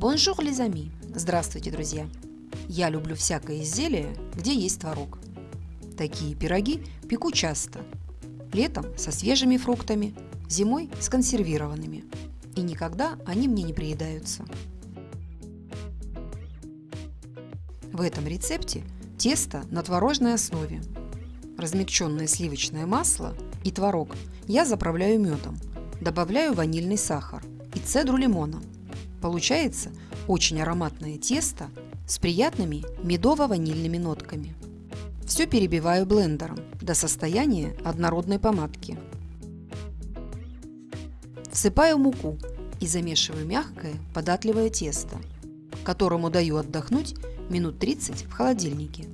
Bonjour, les amis! Здравствуйте, друзья! Я люблю всякое изделие, где есть творог. Такие пироги пеку часто. Летом со свежими фруктами, зимой с консервированными. И никогда они мне не приедаются. В этом рецепте тесто на творожной основе. Размягченное сливочное масло и творог я заправляю медом. Добавляю ванильный сахар и цедру лимона – Получается очень ароматное тесто с приятными медово-ванильными нотками. Все перебиваю блендером до состояния однородной помадки. Всыпаю муку и замешиваю мягкое податливое тесто, которому даю отдохнуть минут 30 в холодильнике.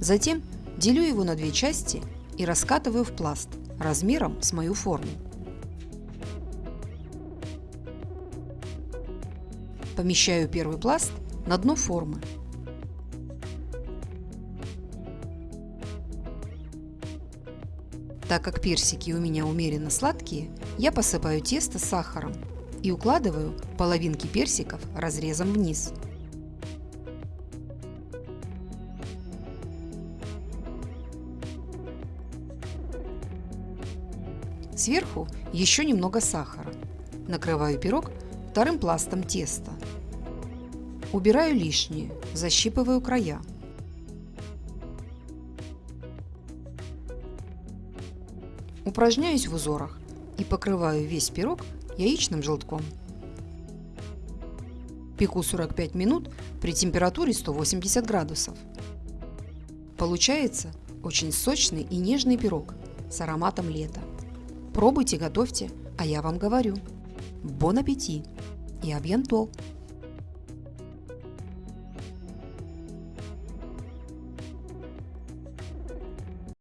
Затем Делю его на две части и раскатываю в пласт размером с мою форму. Помещаю первый пласт на дно формы. Так как персики у меня умеренно сладкие, я посыпаю тесто сахаром и укладываю половинки персиков разрезом вниз. Сверху еще немного сахара. Накрываю пирог вторым пластом теста. Убираю лишнее, защипываю края. Упражняюсь в узорах и покрываю весь пирог яичным желтком. Пеку 45 минут при температуре 180 градусов. Получается очень сочный и нежный пирог с ароматом лета. Пробуйте, готовьте, а я вам говорю. Бон аппетит и абьянтол!